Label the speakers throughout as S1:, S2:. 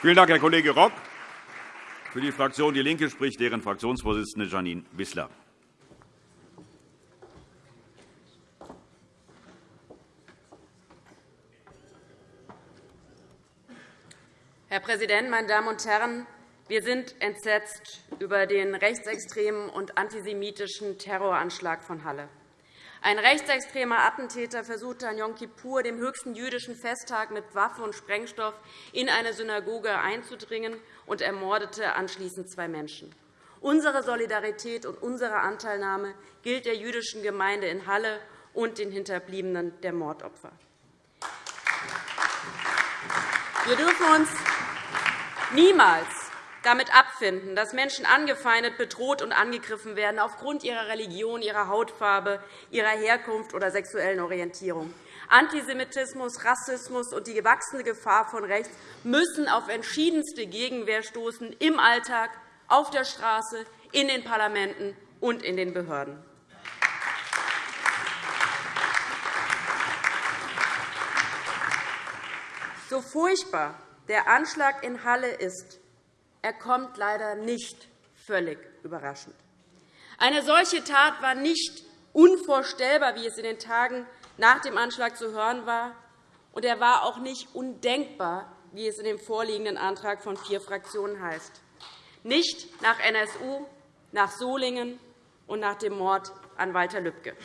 S1: Vielen Dank, Herr Kollege Rock. Für die Fraktion DIE LINKE spricht deren Fraktionsvorsitzende Janine Wissler.
S2: Herr Präsident, meine Damen und Herren! Wir sind entsetzt über den rechtsextremen und antisemitischen Terroranschlag von Halle. Ein rechtsextremer Attentäter versuchte an Yom Kippur, dem höchsten jüdischen Festtag, mit Waffe und Sprengstoff in eine Synagoge einzudringen und ermordete anschließend zwei Menschen. Unsere Solidarität und unsere Anteilnahme gilt der jüdischen Gemeinde in Halle und den Hinterbliebenen der Mordopfer. Wir dürfen uns niemals damit abfinden, dass Menschen angefeindet, bedroht und angegriffen werden aufgrund ihrer Religion, ihrer Hautfarbe, ihrer Herkunft oder sexuellen Orientierung. Antisemitismus, Rassismus und die gewachsene Gefahr von rechts müssen auf entschiedenste Gegenwehr stoßen im Alltag, auf der Straße, in den Parlamenten und in den Behörden. So furchtbar der Anschlag in Halle ist, er kommt leider nicht völlig überraschend. Eine solche Tat war nicht unvorstellbar, wie es in den Tagen nach dem Anschlag zu hören war, und er war auch nicht undenkbar, wie es in dem vorliegenden Antrag von vier Fraktionen heißt. Nicht nach NSU, nach Solingen und nach dem Mord an Walter Lübcke.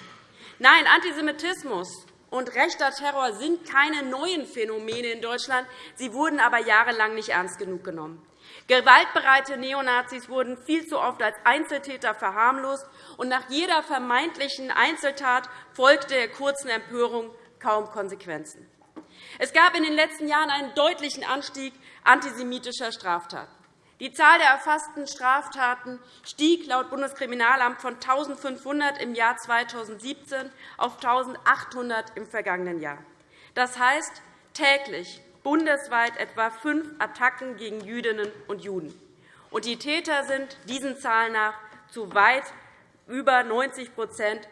S2: Nein, Antisemitismus und rechter Terror sind keine neuen Phänomene in Deutschland. Sie wurden aber jahrelang nicht ernst genug genommen. Gewaltbereite Neonazis wurden viel zu oft als Einzeltäter verharmlost, und nach jeder vermeintlichen Einzeltat folgte der kurzen Empörung kaum Konsequenzen. Es gab in den letzten Jahren einen deutlichen Anstieg antisemitischer Straftaten. Die Zahl der erfassten Straftaten stieg laut Bundeskriminalamt von 1.500 im Jahr 2017 auf 1.800 im vergangenen Jahr. Das heißt, täglich bundesweit etwa fünf Attacken gegen Jüdinnen und Juden. Und die Täter sind diesen Zahlen nach zu weit über 90%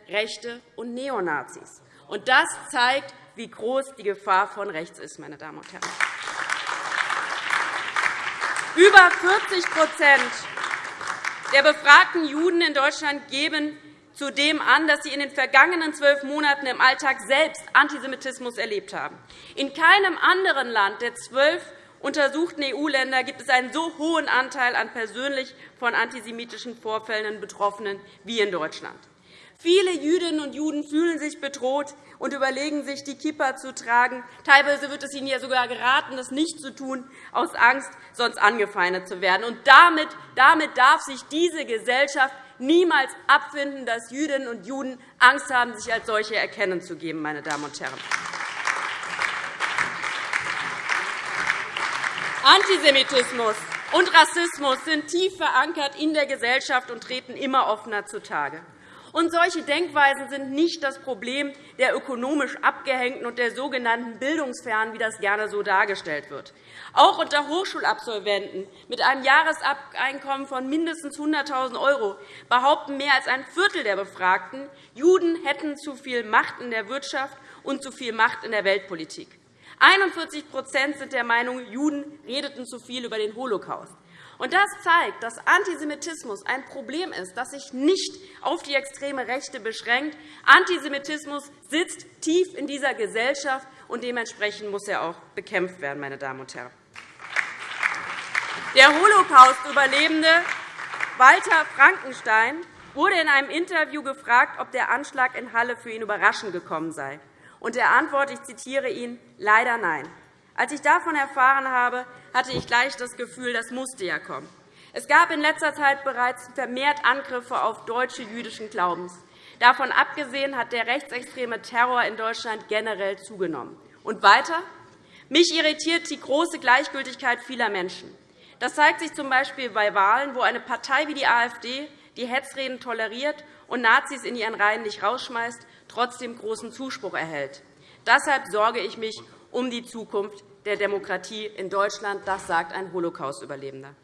S2: Rechte und Neonazis. Und das zeigt, wie groß die Gefahr von rechts ist. Meine Damen und Herren. Über 40% der befragten Juden in Deutschland geben zudem an, dass sie in den vergangenen zwölf Monaten im Alltag selbst Antisemitismus erlebt haben. In keinem anderen Land der zwölf untersuchten EU-Länder gibt es einen so hohen Anteil an persönlich von antisemitischen Vorfällen Betroffenen wie in Deutschland. Viele Jüdinnen und Juden fühlen sich bedroht und überlegen sich, die Kippa zu tragen. Teilweise wird es ihnen ja sogar geraten, das nicht zu tun, aus Angst, sonst angefeindet zu werden. Und damit, damit darf sich diese Gesellschaft niemals abfinden, dass Jüdinnen und Juden Angst haben, sich als solche erkennen zu geben. Meine Damen und Herren. Antisemitismus und Rassismus sind tief verankert in der Gesellschaft und treten immer offener zutage. Und solche Denkweisen sind nicht das Problem der ökonomisch Abgehängten und der sogenannten Bildungsfernen, wie das gerne so dargestellt wird. Auch unter Hochschulabsolventen mit einem Jahreseinkommen von mindestens 100.000 € behaupten mehr als ein Viertel der Befragten, Juden hätten zu viel Macht in der Wirtschaft und zu viel Macht in der Weltpolitik. 41% sind der Meinung, Juden redeten zu viel über den Holocaust. Das zeigt, dass Antisemitismus ein Problem ist, das sich nicht auf die extreme Rechte beschränkt. Antisemitismus sitzt tief in dieser Gesellschaft, und dementsprechend muss er auch bekämpft werden. Meine Damen und Herren. Der Holocaust-Überlebende Walter Frankenstein wurde in einem Interview gefragt, ob der Anschlag in Halle für ihn überraschend gekommen sei. Und er antwortet, ich zitiere ihn, leider nein. Als ich davon erfahren habe, hatte ich gleich das Gefühl, das musste ja kommen. Es gab in letzter Zeit bereits vermehrt Angriffe auf Deutsche jüdischen Glaubens. Davon abgesehen hat der rechtsextreme Terror in Deutschland generell zugenommen. Und weiter? Mich irritiert die große Gleichgültigkeit vieler Menschen. Das zeigt sich z. B. bei Wahlen, wo eine Partei wie die AfD die Hetzreden toleriert und Nazis in ihren Reihen nicht rausschmeißt, trotzdem großen Zuspruch erhält. Deshalb sorge ich mich um die Zukunft der Demokratie in Deutschland. Das sagt ein Holocaust-Überlebender.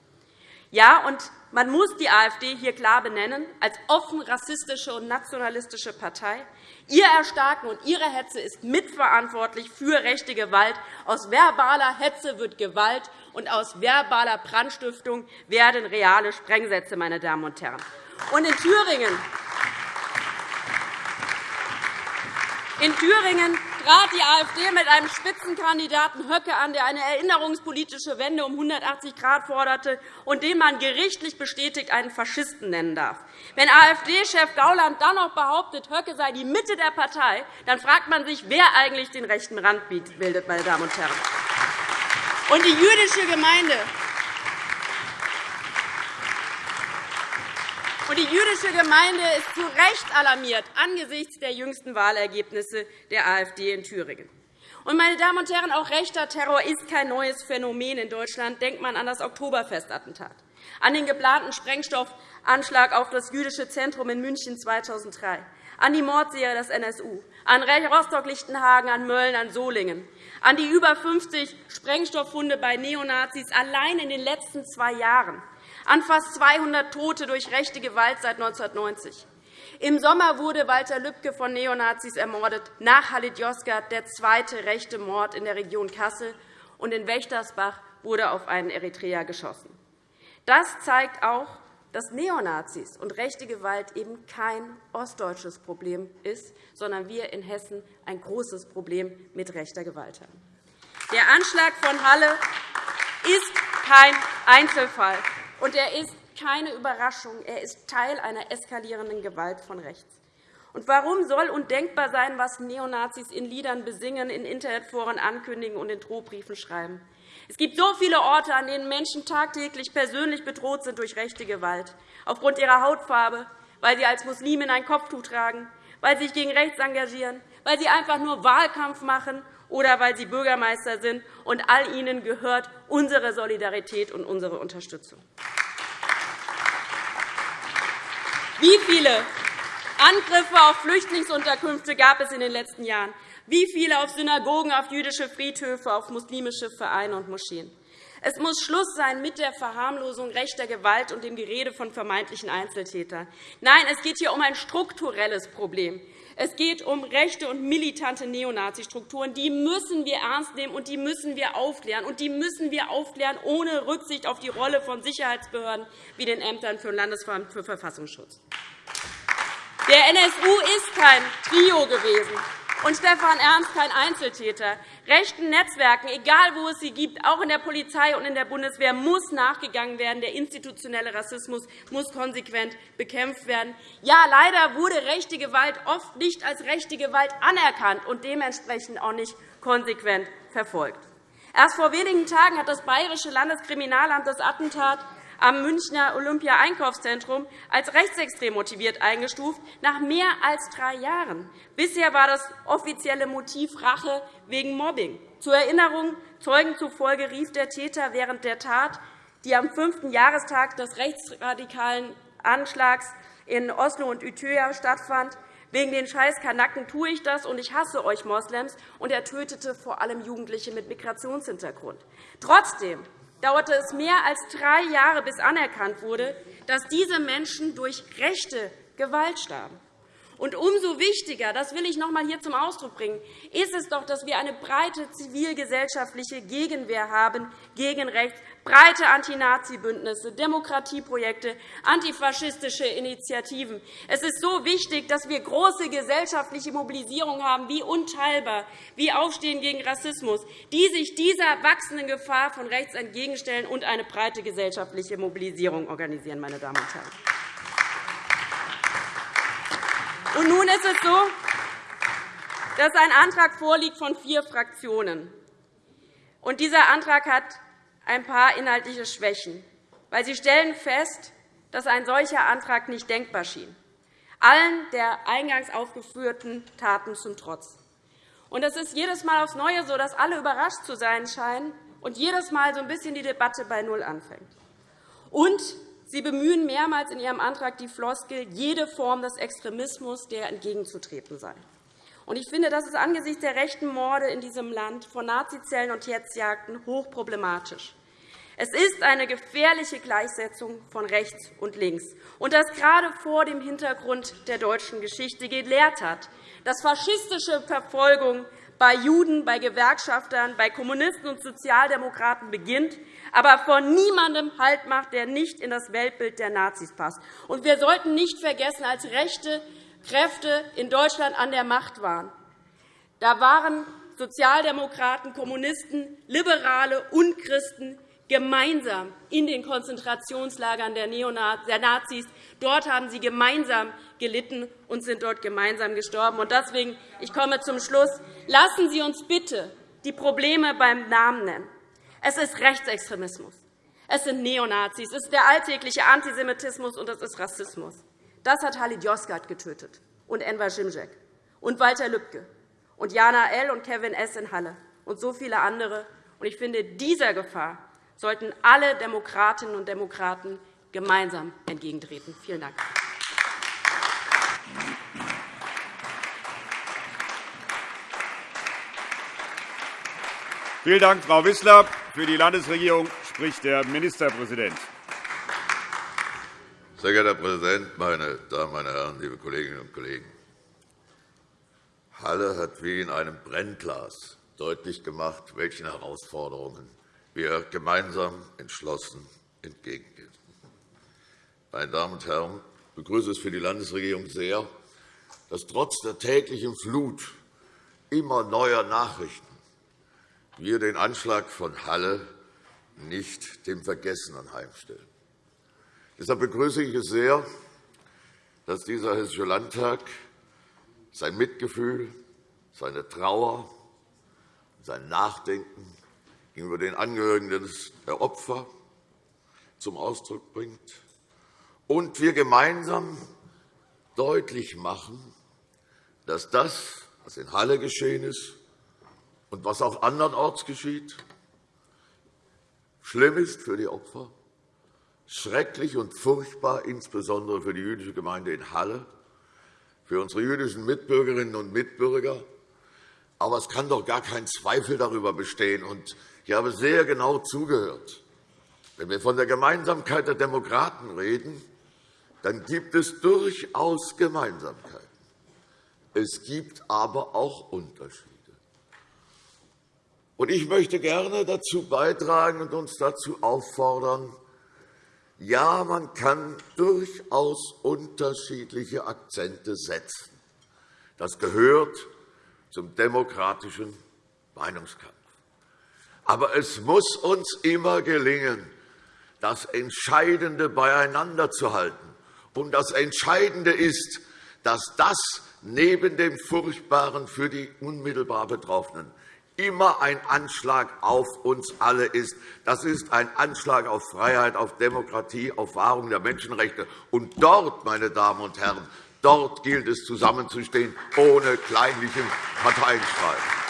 S2: Ja, und man muss die AfD hier klar benennen als offen rassistische und nationalistische Partei. Ihr Erstarken und Ihre Hetze ist mitverantwortlich für rechte Gewalt. Aus verbaler Hetze wird Gewalt, und aus verbaler Brandstiftung werden reale Sprengsätze. Meine Damen und Herren. Und in Thüringen in Thüringen trat die AfD mit einem Spitzenkandidaten Höcke an, der eine erinnerungspolitische Wende um 180 Grad forderte und den man gerichtlich bestätigt einen Faschisten nennen darf. Wenn AfD-Chef Gauland dann noch behauptet, Höcke sei die Mitte der Partei, dann fragt man sich, wer eigentlich den rechten Rand bildet. Meine Damen und Herren. Und die jüdische Gemeinde Und die jüdische Gemeinde ist zu Recht alarmiert angesichts der jüngsten Wahlergebnisse der AfD in Thüringen. Und, meine Damen und Herren, auch rechter Terror ist kein neues Phänomen in Deutschland. Denkt man an das Oktoberfestattentat, an den geplanten Sprengstoffanschlag auf das jüdische Zentrum in München 2003, an die Mordserie des NSU, an Rostock-Lichtenhagen, an Mölln, an Solingen, an die über 50 Sprengstofffunde bei Neonazis allein in den letzten zwei Jahren, an fast 200 Tote durch rechte Gewalt seit 1990. Im Sommer wurde Walter Lübcke von Neonazis ermordet, nach Halit Yozgat der zweite rechte Mord in der Region Kassel, und in Wächtersbach wurde auf einen Eritreer geschossen. Das zeigt auch, dass Neonazis und rechte Gewalt eben kein ostdeutsches Problem ist, sondern wir in Hessen ein großes Problem mit rechter Gewalt haben. Der Anschlag von Halle ist kein Einzelfall und er ist keine Überraschung. Er ist Teil einer eskalierenden Gewalt von rechts. Und warum soll undenkbar sein, was Neonazis in Liedern besingen, in Internetforen ankündigen und in Drohbriefen schreiben? Es gibt so viele Orte, an denen Menschen tagtäglich persönlich bedroht sind durch rechte Gewalt, aufgrund ihrer Hautfarbe, weil sie als Muslimin ein Kopftuch tragen, weil sie sich gegen rechts engagieren, weil sie einfach nur Wahlkampf machen oder weil sie Bürgermeister sind. Und all ihnen gehört unsere Solidarität und unsere Unterstützung. Wie viele Angriffe auf Flüchtlingsunterkünfte gab es in den letzten Jahren? Wie viele auf Synagogen, auf jüdische Friedhöfe, auf muslimische Vereine und Moscheen? Es muss Schluss sein mit der Verharmlosung rechter Gewalt und dem Gerede von vermeintlichen Einzeltätern. Nein, es geht hier um ein strukturelles Problem. Es geht um rechte und militante Neonazi-Strukturen. Die müssen wir ernst nehmen, und die müssen wir aufklären. Und die müssen wir aufklären ohne Rücksicht auf die Rolle von Sicherheitsbehörden wie den Ämtern für Landesverband für Verfassungsschutz. Der NSU ist kein Trio gewesen und Stefan Ernst kein Einzeltäter. Rechten Netzwerken, egal wo es sie gibt, auch in der Polizei und in der Bundeswehr, muss nachgegangen werden. Der institutionelle Rassismus muss konsequent bekämpft werden. Ja, leider wurde rechte Gewalt oft nicht als rechte Gewalt anerkannt und dementsprechend auch nicht konsequent verfolgt. Erst vor wenigen Tagen hat das Bayerische Landeskriminalamt das Attentat am Münchner Olympia-Einkaufszentrum als rechtsextrem motiviert eingestuft, nach mehr als drei Jahren. Bisher war das offizielle Motiv Rache wegen Mobbing. Zur Erinnerung, Zeugen zufolge rief der Täter während der Tat, die am fünften Jahrestag des rechtsradikalen Anschlags in Oslo und Utøya stattfand, Wegen den scheiß Kanaken tue ich das, und ich hasse euch Moslems. Und er tötete vor allem Jugendliche mit Migrationshintergrund. Trotzdem dauerte es mehr als drei Jahre, bis anerkannt wurde, dass diese Menschen durch rechte Gewalt starben. Und umso wichtiger, das will ich noch einmal hier zum Ausdruck bringen, ist es doch, dass wir eine breite zivilgesellschaftliche Gegenwehr haben gegen rechts, breite Anti-Nazi-Bündnisse, Demokratieprojekte, antifaschistische Initiativen. Es ist so wichtig, dass wir große gesellschaftliche Mobilisierung haben, wie unteilbar, wie Aufstehen gegen Rassismus, die sich dieser wachsenden Gefahr von rechts entgegenstellen und eine breite gesellschaftliche Mobilisierung organisieren. Meine Damen und Herren. Und nun ist es so, dass ein Antrag vorliegt von vier Fraktionen. Und dieser Antrag hat ein paar inhaltliche Schwächen, weil Sie stellen fest, dass ein solcher Antrag nicht denkbar schien, allen der eingangs aufgeführten Taten zum Trotz. Und es ist jedes Mal aufs Neue so, dass alle überrascht zu sein scheinen und jedes Mal so ein bisschen die Debatte bei Null anfängt. Und Sie bemühen mehrmals in Ihrem Antrag die Floskel, jede Form des Extremismus, der entgegenzutreten sei. Ich finde, das ist angesichts der rechten Morde in diesem Land von Nazizellen und Hetzjagden hochproblematisch. Es ist eine gefährliche Gleichsetzung von rechts und links, und das gerade vor dem Hintergrund der deutschen Geschichte gelehrt hat, dass faschistische Verfolgung bei Juden, bei Gewerkschaftern, bei Kommunisten und Sozialdemokraten beginnt, aber von niemandem Halt macht, der nicht in das Weltbild der Nazis passt. Und wir sollten nicht vergessen, als rechte Kräfte in Deutschland an der Macht waren, da waren Sozialdemokraten, Kommunisten, Liberale und Christen gemeinsam in den Konzentrationslagern der Nazis. Dort haben sie gemeinsam gelitten und sind dort gemeinsam gestorben. Deswegen, ich komme zum Schluss. Lassen Sie uns bitte die Probleme beim Namen nennen. Es ist Rechtsextremismus. Es sind Neonazis. Es ist der alltägliche Antisemitismus, und es ist Rassismus. Das hat Halid Yozgat getötet und Enver Şimşek und Walter Lübcke und Jana L. und Kevin S. in Halle und so viele andere. Ich finde, dieser Gefahr sollten alle Demokratinnen und Demokraten gemeinsam entgegentreten. Vielen Dank.
S1: Vielen Dank, Frau Wissler. Für die Landesregierung spricht der Ministerpräsident.
S3: Sehr geehrter Herr Präsident, meine Damen, meine Herren, liebe Kolleginnen und Kollegen! Halle hat wie in einem Brennglas deutlich gemacht, welchen Herausforderungen wir gemeinsam entschlossen entgegengehen. Meine Damen und Herren, ich begrüße es für die Landesregierung sehr, dass trotz der täglichen Flut immer neuer Nachrichten wir den Anschlag von Halle nicht dem Vergessen anheimstellen. Deshalb begrüße ich es sehr, dass dieser Hessische Landtag sein Mitgefühl, seine Trauer, sein Nachdenken gegenüber den Angehörigen der Opfer zum Ausdruck bringt und wir gemeinsam deutlich machen, dass das, was in Halle geschehen ist und was auch andernorts geschieht, schlimm ist für die Opfer, schrecklich und furchtbar, insbesondere für die jüdische Gemeinde in Halle, für unsere jüdischen Mitbürgerinnen und Mitbürger. Aber es kann doch gar kein Zweifel darüber bestehen, und ich habe sehr genau zugehört. Wenn wir von der Gemeinsamkeit der Demokraten reden, dann gibt es durchaus Gemeinsamkeiten. Es gibt aber auch Unterschiede. Ich möchte gerne dazu beitragen und uns dazu auffordern, ja, man kann durchaus unterschiedliche Akzente setzen. Das gehört zum demokratischen Meinungskampf. Aber es muss uns immer gelingen, das Entscheidende beieinander zu halten. Und das Entscheidende ist, dass das neben dem Furchtbaren für die unmittelbar Betroffenen immer ein Anschlag auf uns alle ist. Das ist ein Anschlag auf Freiheit, auf Demokratie, auf Wahrung der Menschenrechte. Und dort, meine Damen und Herren, dort gilt es, zusammenzustehen, ohne kleinlichen Parteienstreit.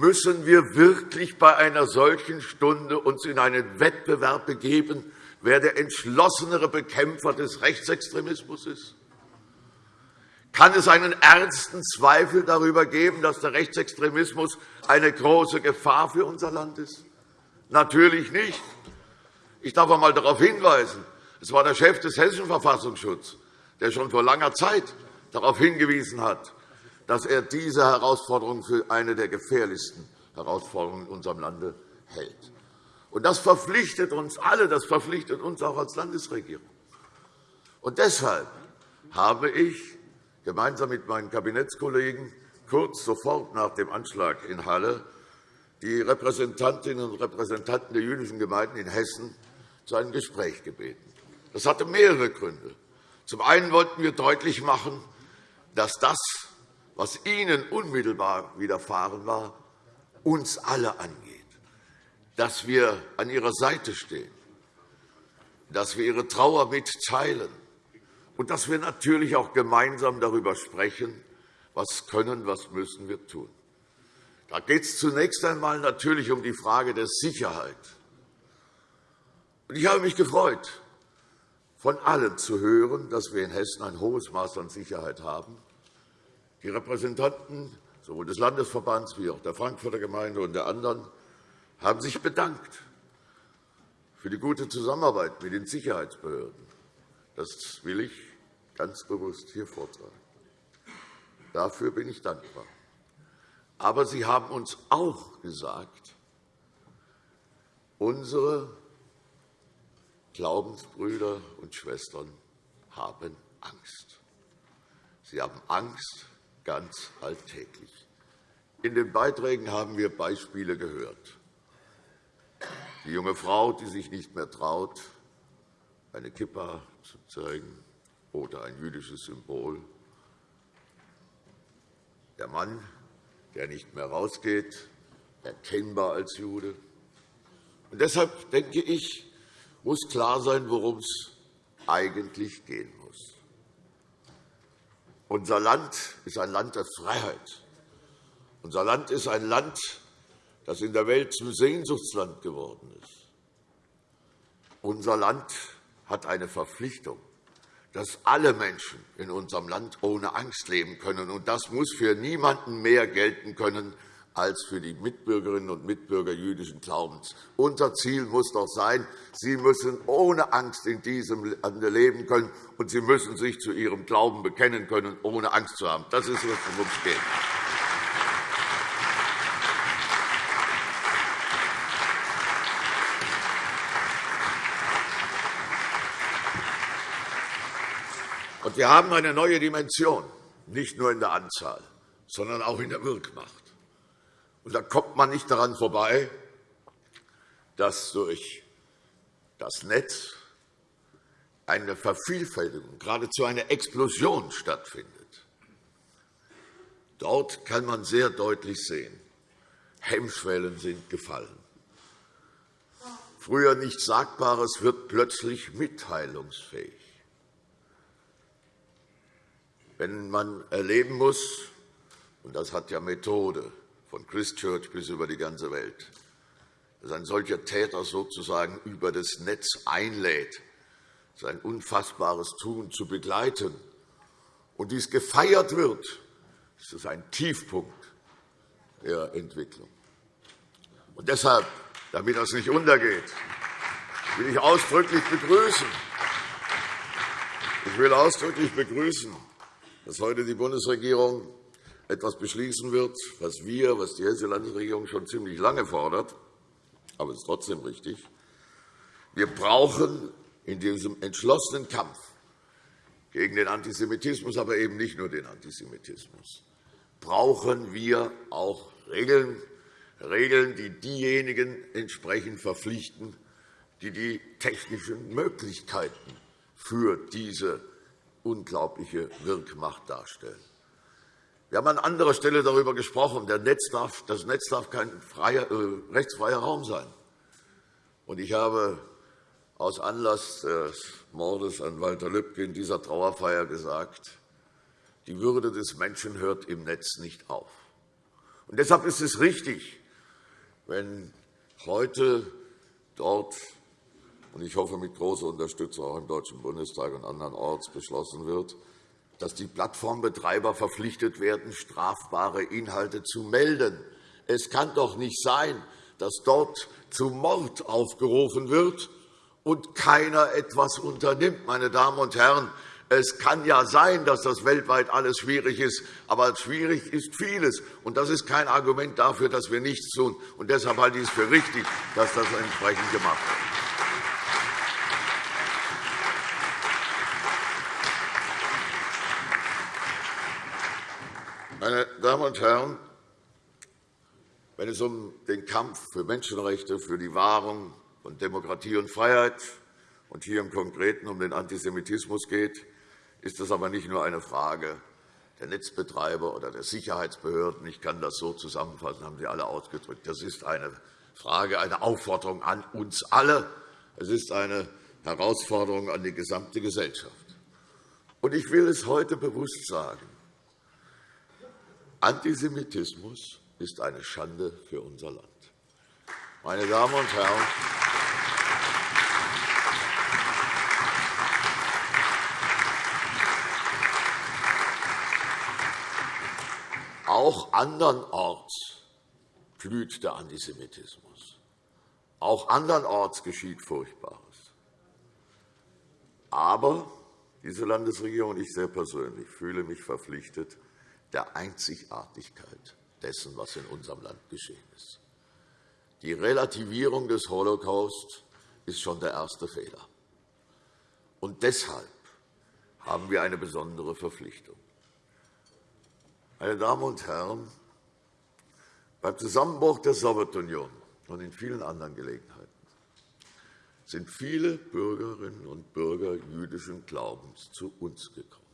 S3: Müssen wir wirklich bei einer solchen Stunde uns in einen Wettbewerb begeben, wer der entschlossenere Bekämpfer des Rechtsextremismus ist? Kann es einen ernsten Zweifel darüber geben, dass der Rechtsextremismus eine große Gefahr für unser Land ist? Natürlich nicht. Ich darf einmal darauf hinweisen, es war der Chef des Hessischen Verfassungsschutzes, der schon vor langer Zeit darauf hingewiesen hat, dass er diese Herausforderung für eine der gefährlichsten Herausforderungen in unserem Lande hält. Das verpflichtet uns alle, das verpflichtet uns auch als Landesregierung. Und deshalb habe ich gemeinsam mit meinen Kabinettskollegen kurz sofort nach dem Anschlag in Halle die Repräsentantinnen und Repräsentanten der jüdischen Gemeinden in Hessen zu einem Gespräch gebeten. Das hatte mehrere Gründe. Zum einen wollten wir deutlich machen, dass das was Ihnen unmittelbar widerfahren war, uns alle angeht, dass wir an Ihrer Seite stehen, dass wir Ihre Trauer mitteilen und dass wir natürlich auch gemeinsam darüber sprechen, was können, was müssen wir tun. Da geht es zunächst einmal natürlich um die Frage der Sicherheit. Ich habe mich gefreut, von allen zu hören, dass wir in Hessen ein hohes Maß an Sicherheit haben. Die Repräsentanten sowohl des Landesverbands wie auch der Frankfurter Gemeinde und der anderen haben sich bedankt für die gute Zusammenarbeit mit den Sicherheitsbehörden. Das will ich ganz bewusst hier vortragen. Dafür bin ich dankbar. Aber Sie haben uns auch gesagt, unsere Glaubensbrüder und Schwestern haben Angst. Sie haben Angst ganz alltäglich. In den Beiträgen haben wir Beispiele gehört. Die junge Frau, die sich nicht mehr traut, eine Kippa zu zeigen oder ein jüdisches Symbol. Der Mann, der nicht mehr rausgeht, erkennbar als Jude. Und deshalb denke ich, muss klar sein, worum es eigentlich gehen muss. Unser Land ist ein Land der Freiheit. Unser Land ist ein Land, das in der Welt zum Sehnsuchtsland geworden ist. Unser Land hat eine Verpflichtung, dass alle Menschen in unserem Land ohne Angst leben können. Und das muss für niemanden mehr gelten können als für die Mitbürgerinnen und Mitbürger jüdischen Glaubens. Unser Ziel muss doch sein, sie müssen ohne Angst in diesem Lande leben können, und sie müssen sich zu ihrem Glauben bekennen können, ohne Angst zu haben. Das ist, worum es geht. Wir haben eine neue Dimension, nicht nur in der Anzahl, sondern auch in der Wirkmacht. Und da kommt man nicht daran vorbei, dass durch das Netz eine Vervielfältigung, geradezu eine Explosion stattfindet. Dort kann man sehr deutlich sehen, Hemmschwellen sind gefallen. Früher nichts Sagbares wird plötzlich mitteilungsfähig. Wenn man erleben muss, und das hat ja Methode, von Christchurch bis über die ganze Welt, dass ein solcher Täter sozusagen über das Netz einlädt, sein unfassbares Tun zu begleiten, und dies gefeiert wird, ist das ein Tiefpunkt der Entwicklung. Und deshalb, damit das nicht untergeht, will ich ausdrücklich begrüßen, ich will ausdrücklich begrüßen, dass heute die Bundesregierung etwas beschließen wird, was wir, was die Hessische Landesregierung schon ziemlich lange fordert, aber es ist trotzdem richtig. Wir brauchen in diesem entschlossenen Kampf gegen den Antisemitismus, aber eben nicht nur den Antisemitismus, brauchen wir auch Regeln, Regeln, die diejenigen entsprechend verpflichten, die die technischen Möglichkeiten für diese unglaubliche Wirkmacht darstellen. Wir haben an anderer Stelle darüber gesprochen, das Netz darf kein freier, äh, rechtsfreier Raum sein. Und ich habe aus Anlass des Mordes an Walter Lübcke in dieser Trauerfeier gesagt, die Würde des Menschen hört im Netz nicht auf. Und deshalb ist es richtig, wenn heute dort und ich hoffe mit großer Unterstützung auch im Deutschen Bundestag und andernorts beschlossen wird, dass die Plattformbetreiber verpflichtet werden, strafbare Inhalte zu melden. Es kann doch nicht sein, dass dort zu Mord aufgerufen wird und keiner etwas unternimmt. Meine Damen und Herren, es kann ja sein, dass das weltweit alles schwierig ist, aber schwierig ist vieles. Und das ist kein Argument dafür, dass wir nichts tun. Und deshalb halte ich es für richtig, dass das entsprechend gemacht wird. Meine Damen und Herren, wenn es um den Kampf für Menschenrechte, für die Wahrung von Demokratie und Freiheit und hier im Konkreten um den Antisemitismus geht, ist das aber nicht nur eine Frage der Netzbetreiber oder der Sicherheitsbehörden. Ich kann das so zusammenfassen, haben Sie alle ausgedrückt. Das ist eine Frage, eine Aufforderung an uns alle. Es ist eine Herausforderung an die gesamte Gesellschaft. Und ich will es heute bewusst sagen. Antisemitismus ist eine Schande für unser Land. Meine Damen und Herren, auch andernorts blüht der Antisemitismus. Auch andernorts geschieht Furchtbares. Aber diese Landesregierung und ich sehr persönlich fühle mich verpflichtet, der Einzigartigkeit dessen, was in unserem Land geschehen ist. Die Relativierung des Holocaust ist schon der erste Fehler. Und deshalb haben wir eine besondere Verpflichtung. Meine Damen und Herren, beim Zusammenbruch der Sowjetunion und in vielen anderen Gelegenheiten sind viele Bürgerinnen und Bürger jüdischen Glaubens zu uns gekommen.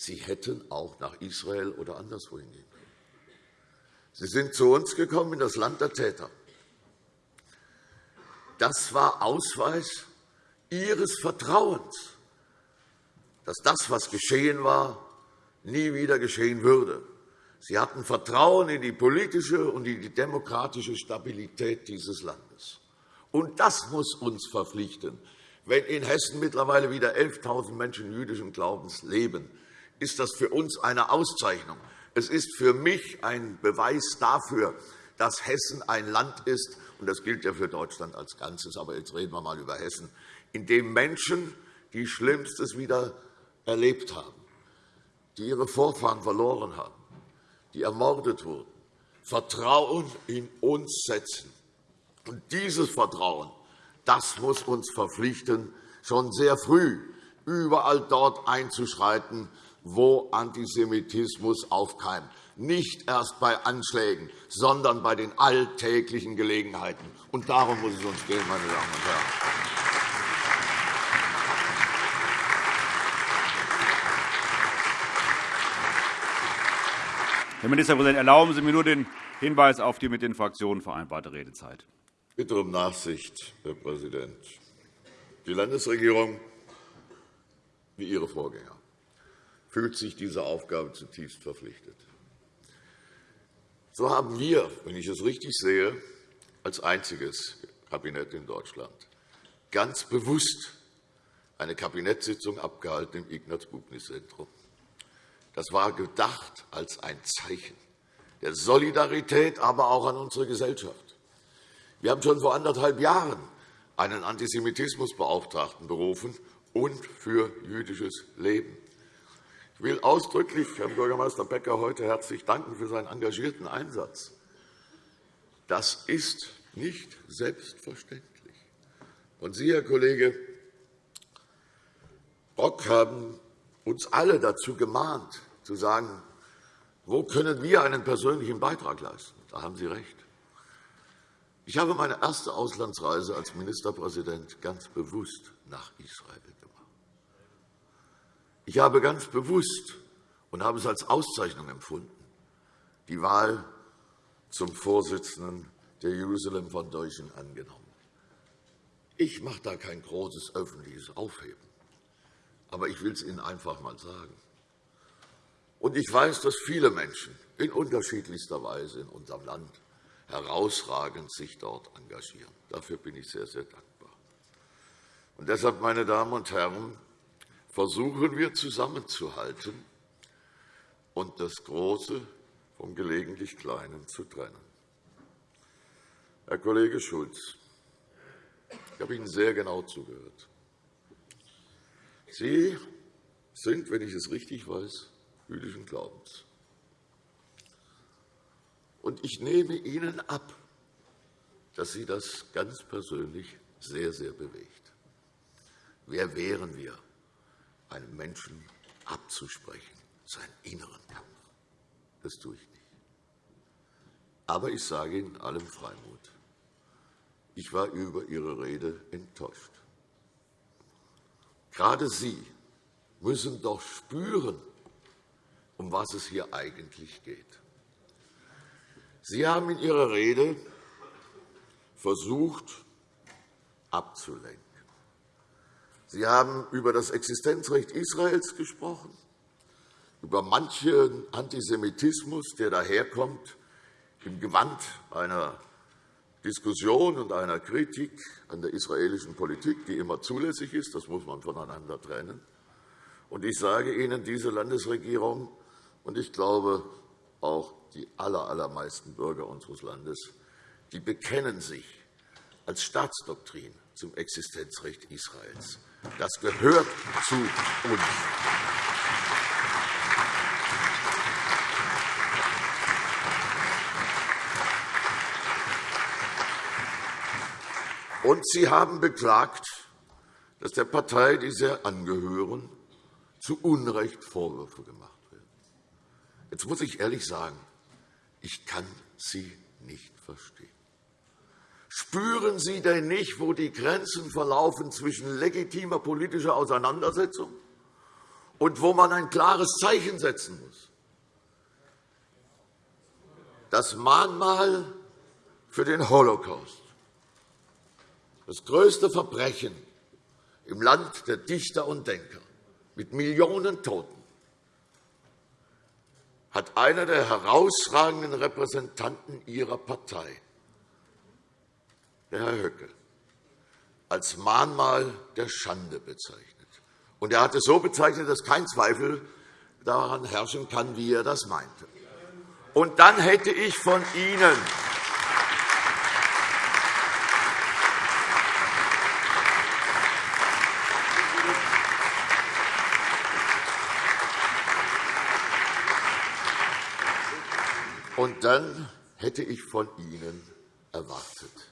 S3: Sie hätten auch nach Israel oder anderswohin gehen können. Sie sind zu uns gekommen in das Land der Täter. Das war Ausweis Ihres Vertrauens, dass das, was geschehen war, nie wieder geschehen würde. Sie hatten Vertrauen in die politische und in die demokratische Stabilität dieses Landes. Und das muss uns verpflichten. Wenn in Hessen mittlerweile wieder 11.000 Menschen jüdischen Glaubens leben, ist das für uns eine Auszeichnung. Es ist für mich ein Beweis dafür, dass Hessen ein Land ist, und das gilt ja für Deutschland als Ganzes, aber jetzt reden wir einmal über Hessen, in dem Menschen, die Schlimmstes wieder erlebt haben, die ihre Vorfahren verloren haben, die ermordet wurden, Vertrauen in uns setzen. Und dieses Vertrauen das muss uns verpflichten, schon sehr früh überall dort einzuschreiten, wo Antisemitismus aufkeimt. Nicht erst bei Anschlägen, sondern bei den alltäglichen Gelegenheiten. Und darum muss es uns gehen, meine Damen und Herren.
S1: Herr Ministerpräsident, erlauben Sie mir nur den Hinweis auf die mit den Fraktionen vereinbarte Redezeit.
S3: Bitte um Nachsicht, Herr Präsident. Die Landesregierung, wie ihre Vorgänger, fühlt sich dieser Aufgabe zutiefst verpflichtet. So haben wir, wenn ich es richtig sehe, als einziges Kabinett in Deutschland ganz bewusst eine Kabinettssitzung abgehalten im Ignaz-Bubnis-Zentrum. Das war gedacht als ein Zeichen der Solidarität, aber auch an unsere Gesellschaft. Wir haben schon vor anderthalb Jahren einen Antisemitismusbeauftragten berufen und für jüdisches Leben. Ich will ausdrücklich Herrn Bürgermeister Becker heute herzlich danken für seinen engagierten Einsatz. Das ist nicht selbstverständlich. Und Sie, Herr Kollege Brock, haben uns alle dazu gemahnt, zu sagen, wo können wir einen persönlichen Beitrag leisten? Da haben Sie recht. Ich habe meine erste Auslandsreise als Ministerpräsident ganz bewusst nach Israel. Ich habe ganz bewusst und habe es als Auszeichnung empfunden, die Wahl zum Vorsitzenden der Jerusalem Foundation angenommen. Ich mache da kein großes öffentliches Aufheben, aber ich will es Ihnen einfach einmal sagen. Und ich weiß, dass viele Menschen in unterschiedlichster Weise in unserem Land herausragend sich dort engagieren. Dafür bin ich sehr, sehr dankbar. Und deshalb, meine Damen und Herren, versuchen wir zusammenzuhalten und das Große vom gelegentlich Kleinen zu trennen. Herr Kollege Schulz, ich habe Ihnen sehr genau zugehört. Sie sind, wenn ich es richtig weiß, jüdischen Glaubens. Und ich nehme Ihnen ab, dass Sie das ganz persönlich sehr, sehr bewegt. Wer wären wir, einem Menschen abzusprechen, seinen inneren Kampf? Das tue ich nicht. Aber ich sage Ihnen allem Freimut, ich war über Ihre Rede enttäuscht. Gerade Sie müssen doch spüren, um was es hier eigentlich geht. Sie haben in Ihrer Rede versucht, abzulenken. Sie haben über das Existenzrecht Israels gesprochen, über manchen Antisemitismus, der daherkommt, im Gewand einer Diskussion und einer Kritik an der israelischen Politik, die immer zulässig ist. Das muss man voneinander trennen. Und ich sage Ihnen, diese Landesregierung, und ich glaube, auch die allermeisten Bürger unseres Landes, die bekennen sich als Staatsdoktrin zum Existenzrecht Israels. Das gehört zu uns. Und Sie haben beklagt, dass der Partei, die Sie angehören, zu Unrecht Vorwürfe gemacht werden. Jetzt muss ich ehrlich sagen, ich kann Sie nicht verstehen. Spüren Sie denn nicht, wo die Grenzen verlaufen zwischen legitimer politischer Auseinandersetzung und wo man ein klares Zeichen setzen muss? Das Mahnmal für den Holocaust, das größte Verbrechen im Land der Dichter und Denker mit Millionen Toten, hat einer der herausragenden Repräsentanten Ihrer Partei der Herr Höcke, als Mahnmal der Schande bezeichnet. Und er hat es so bezeichnet, dass kein Zweifel daran herrschen kann, wie er das meinte. Und dann hätte ich von Ihnen Und dann hätte ich von Ihnen erwartet,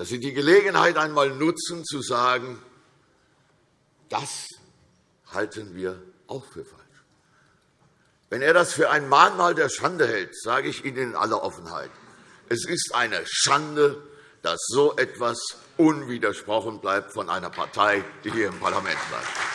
S3: dass Sie die Gelegenheit einmal nutzen, zu sagen, das halten wir auch für falsch. Wenn er das für ein Mahnmal der Schande hält, sage ich Ihnen in aller Offenheit, es ist eine Schande, dass so etwas unwidersprochen bleibt von einer Partei, die hier im Parlament bleibt.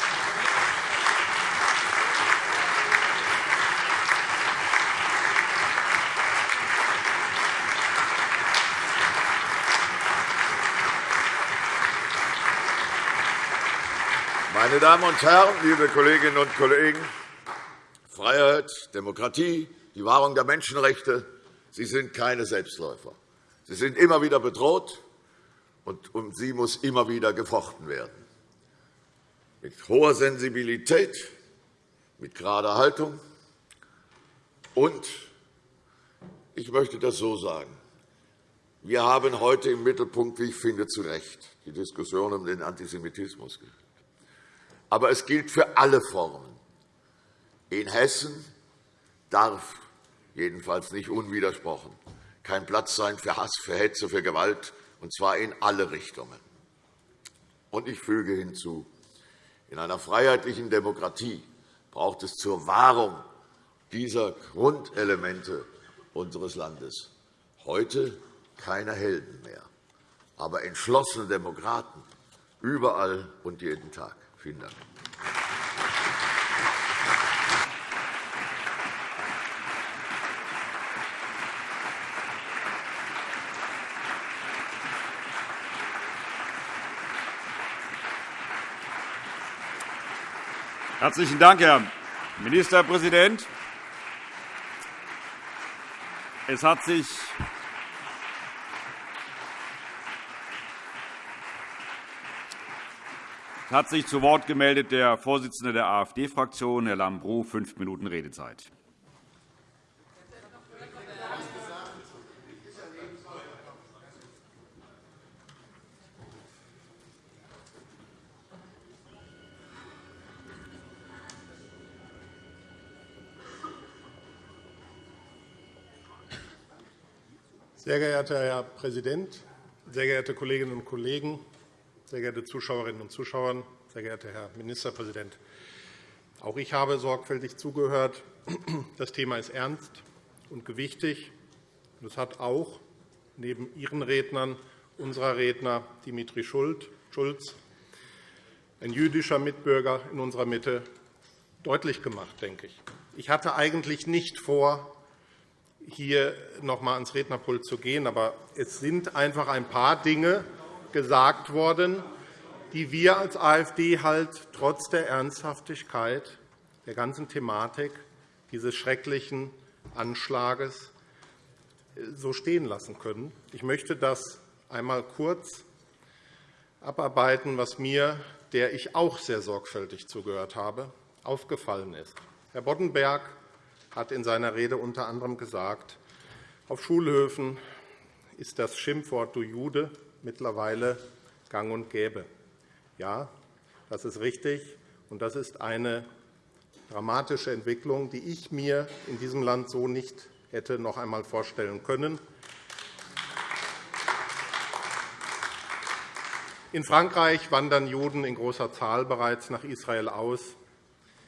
S3: Meine Damen und Herren, liebe Kolleginnen und Kollegen, Freiheit, Demokratie, die Wahrung der Menschenrechte, sie sind keine Selbstläufer. Sie sind immer wieder bedroht, und um sie muss immer wieder gefochten werden. Mit hoher Sensibilität, mit gerader Haltung. Und ich möchte das so sagen. Wir haben heute im Mittelpunkt, wie ich finde, zu Recht die Diskussion um den Antisemitismus gestellt. Aber es gilt für alle Formen. In Hessen darf jedenfalls nicht unwidersprochen kein Platz sein für Hass, für Hetze, für Gewalt, und zwar in alle Richtungen. Und ich füge hinzu, in einer freiheitlichen Demokratie braucht es zur Wahrung dieser Grundelemente unseres Landes heute keine Helden mehr, aber entschlossene Demokraten überall und jeden Tag. Vielen Dank.
S1: Herzlichen Dank, Herr Ministerpräsident. Es hat sich hat sich zu Wort gemeldet der Vorsitzende der AfD-Fraktion, Herr Lambrou, fünf Minuten Redezeit.
S4: Sehr geehrter Herr Präsident, sehr geehrte Kolleginnen und Kollegen! Sehr geehrte Zuschauerinnen und Zuschauer, sehr geehrter Herr Ministerpräsident! Auch ich habe sorgfältig zugehört. Das Thema ist ernst und gewichtig. Es hat auch neben Ihren Rednern unserer Redner Dimitri Schulz, ein jüdischer Mitbürger in unserer Mitte, deutlich gemacht, denke ich. Ich hatte eigentlich nicht vor, hier noch einmal ans Rednerpult zu gehen, aber es sind einfach ein paar Dinge, gesagt worden, die wir als AfD halt trotz der Ernsthaftigkeit der ganzen Thematik dieses schrecklichen Anschlages äh, so stehen lassen können. Ich möchte das einmal kurz abarbeiten, was mir, der ich auch sehr sorgfältig zugehört habe, aufgefallen ist. Herr Boddenberg hat in seiner Rede unter anderem gesagt, auf Schulhöfen ist das Schimpfwort Du Jude mittlerweile gang und gäbe. Ja, das ist richtig, und das ist eine dramatische Entwicklung, die ich mir in diesem Land so nicht hätte noch einmal vorstellen können. In Frankreich wandern Juden in großer Zahl bereits nach Israel aus.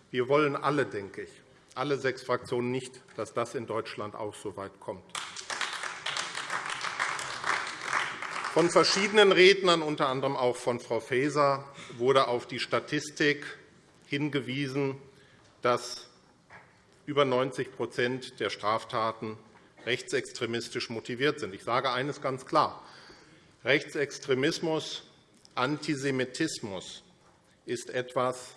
S4: Wir wollen alle, denke ich, alle sechs Fraktionen nicht, dass das in Deutschland auch so weit kommt. Von verschiedenen Rednern, unter anderem auch von Frau Faeser, wurde auf die Statistik hingewiesen, dass über 90% der Straftaten rechtsextremistisch motiviert sind. Ich sage eines ganz klar. Rechtsextremismus Antisemitismus ist etwas,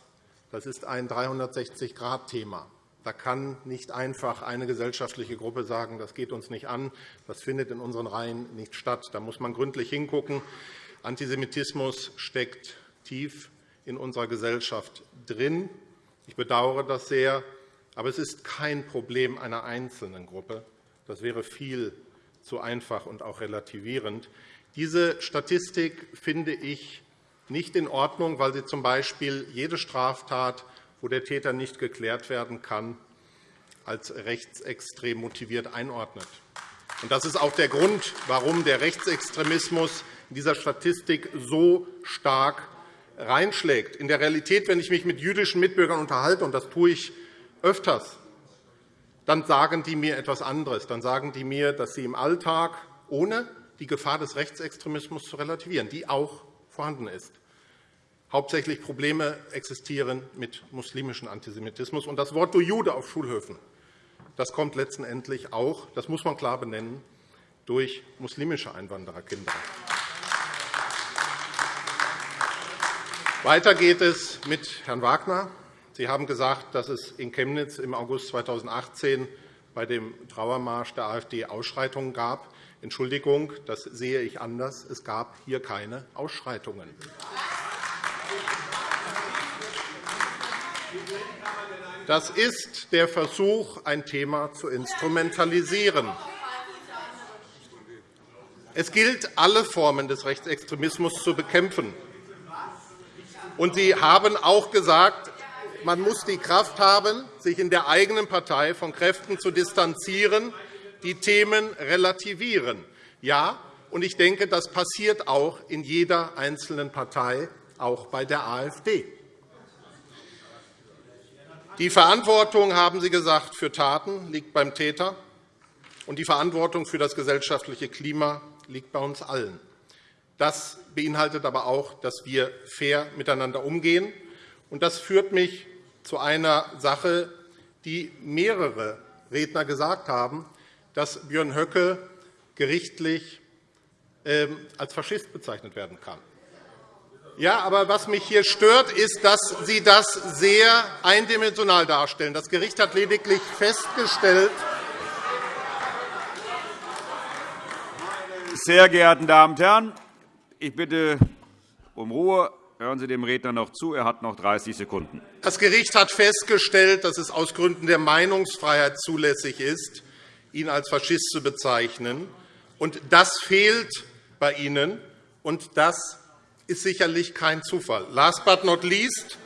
S4: das ist ein 360-Grad-Thema. Da kann nicht einfach eine gesellschaftliche Gruppe sagen, das geht uns nicht an, das findet in unseren Reihen nicht statt. Da muss man gründlich hingucken. Antisemitismus steckt tief in unserer Gesellschaft drin. Ich bedauere das sehr, aber es ist kein Problem einer einzelnen Gruppe. Das wäre viel zu einfach und auch relativierend. Diese Statistik finde ich nicht in Ordnung, weil sie z.B. jede Straftat, wo der Täter nicht geklärt werden kann, als rechtsextrem motiviert einordnet. Das ist auch der Grund, warum der Rechtsextremismus in dieser Statistik so stark reinschlägt. In der Realität, wenn ich mich mit jüdischen Mitbürgern unterhalte, und das tue ich öfters, dann sagen die mir etwas anderes. Dann sagen die mir, dass sie im Alltag ohne die Gefahr des Rechtsextremismus zu relativieren, die auch vorhanden ist. Hauptsächlich Probleme existieren mit muslimischem Antisemitismus. Und das Wort Du Jude auf Schulhöfen das kommt letztendlich auch, das muss man klar benennen, durch muslimische Einwandererkinder. Weiter geht es mit Herrn Wagner. Sie haben gesagt, dass es in Chemnitz im August 2018 bei dem Trauermarsch der AfD Ausschreitungen gab. Entschuldigung, das sehe ich anders. Es gab hier keine Ausschreitungen. Das ist der Versuch, ein Thema zu instrumentalisieren. Es gilt, alle Formen des Rechtsextremismus zu bekämpfen. Und Sie haben auch gesagt, man muss die Kraft haben, sich in der eigenen Partei von Kräften zu distanzieren, die Themen relativieren. Ja, und ich denke, das passiert auch in jeder einzelnen Partei, auch bei der AfD. Die Verantwortung, haben Sie gesagt, für Taten liegt beim Täter, und die Verantwortung für das gesellschaftliche Klima liegt bei uns allen. Das beinhaltet aber auch, dass wir fair miteinander umgehen. Das führt mich zu einer Sache, die mehrere Redner gesagt haben, dass Björn Höcke gerichtlich ähm, als Faschist bezeichnet werden kann. Ja, aber was mich hier stört, ist, dass Sie das sehr eindimensional darstellen. Das Gericht hat lediglich festgestellt,
S1: Sehr geehrte Damen und Herren, ich bitte um Ruhe. Hören Sie dem Redner noch zu. Er hat noch 30 Sekunden.
S4: Das Gericht hat festgestellt, dass es aus Gründen der Meinungsfreiheit zulässig ist, ihn als Faschist zu bezeichnen. Und das fehlt bei Ihnen, und das ist sicherlich kein Zufall. Last but not least,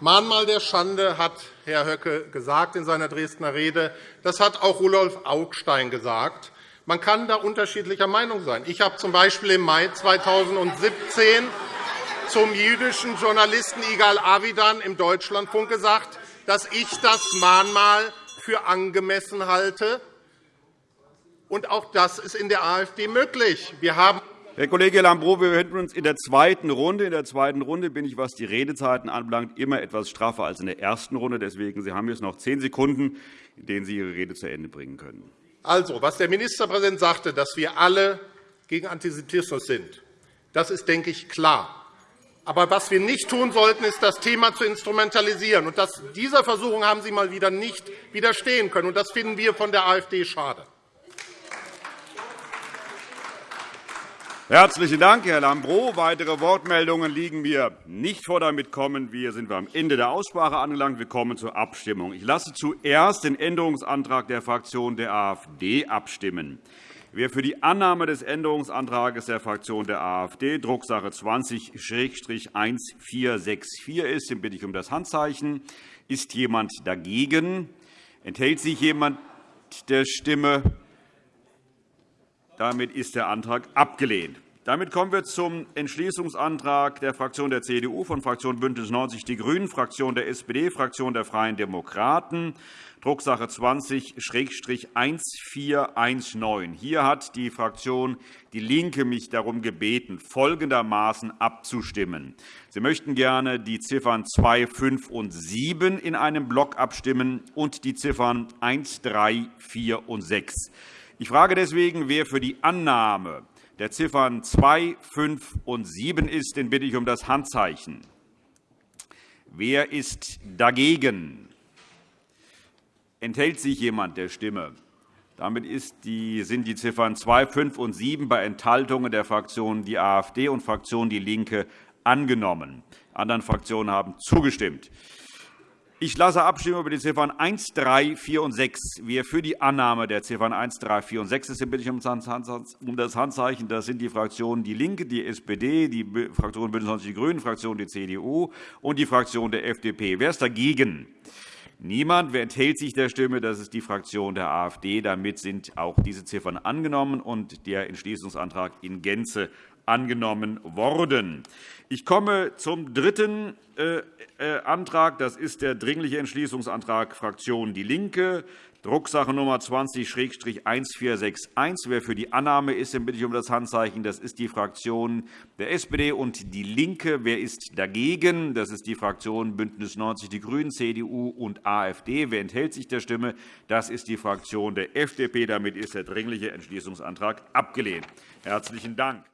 S4: Mahnmal der Schande hat Herr Höcke gesagt in seiner Dresdner Rede. Das hat auch Rudolf Augstein gesagt. Man kann da unterschiedlicher Meinung sein. Ich habe z.B. im Mai 2017 zum jüdischen Journalisten Igal Avidan im Deutschlandfunk gesagt, dass ich das Mahnmal für angemessen halte. Und auch das ist in der AfD möglich. Wir haben
S1: Herr Kollege Lambrou, wir befinden uns in der zweiten Runde. In der zweiten Runde bin ich, was die Redezeiten anbelangt, immer etwas straffer als in der ersten Runde. Deswegen Sie haben jetzt noch zehn Sekunden, in denen Sie Ihre Rede zu Ende bringen können.
S4: Also, was der Ministerpräsident sagte, dass wir alle gegen Antisemitismus sind, das ist, denke ich, klar. Aber was wir nicht tun sollten, ist, das Thema zu instrumentalisieren. Und dieser Versuchung haben Sie mal wieder nicht widerstehen können. Und das finden wir von der AfD schade.
S1: Herzlichen Dank, Herr Lambrou. Weitere Wortmeldungen liegen mir nicht vor. Damit kommen wir, sind wir am Ende der Aussprache angelangt. Wir kommen zur Abstimmung. Ich lasse zuerst den Änderungsantrag der Fraktion der AfD abstimmen. Wer für die Annahme des Änderungsantrags der Fraktion der AfD, Drucksache 20-1464 ist, den bitte ich um das Handzeichen. Ist jemand dagegen? Enthält sich jemand der Stimme? Damit ist der Antrag abgelehnt. Damit kommen wir zum Entschließungsantrag der Fraktion der CDU, von Fraktion BÜNDNIS 90 die GRÜNEN, Fraktion der SPD, Fraktion der Freien Demokraten, Drucksache 20-1419. Hier hat die Fraktion DIE LINKE mich darum gebeten, folgendermaßen abzustimmen. Sie möchten gerne die Ziffern 2, 5 und 7 in einem Block abstimmen und die Ziffern 1, 3, 4 und 6. Ich frage deswegen, wer für die Annahme der Ziffern 2, 5 und 7 ist, den bitte ich um das Handzeichen. Wer ist dagegen? Enthält sich jemand der Stimme? Damit sind die Ziffern 2, 5 und 7 bei Enthaltungen der Fraktionen die AfD und Fraktion DIE LINKE angenommen. Die anderen Fraktionen haben zugestimmt. Ich lasse abstimmen über die Ziffern 1, 3, 4 und 6. Wer für die Annahme der Ziffern 1, 3, 4 und 6 ist, bitte ich um das Handzeichen. Das sind die Fraktionen DIE LINKE, die SPD, die Fraktion BÜNDNIS 90 die GRÜNEN, die Fraktion die CDU und die Fraktion der FDP. Wer ist dagegen? Niemand. Wer enthält sich der Stimme? Das ist die Fraktion der AfD. Damit sind auch diese Ziffern angenommen und der Entschließungsantrag in Gänze angenommen worden. Ich komme zum dritten äh, äh, Antrag. Das ist der Dringliche Entschließungsantrag Fraktion DIE LINKE, Drucksache Nummer 20-1461. Wer für die Annahme ist, den bitte ich um das Handzeichen. Das ist die Fraktion der SPD und DIE LINKE. Wer ist dagegen? Das ist die Fraktion BÜNDNIS 90 die GRÜNEN, CDU und AfD. Wer enthält sich der Stimme? Das ist die Fraktion der FDP. Damit ist der Dringliche Entschließungsantrag abgelehnt. Herzlichen Dank.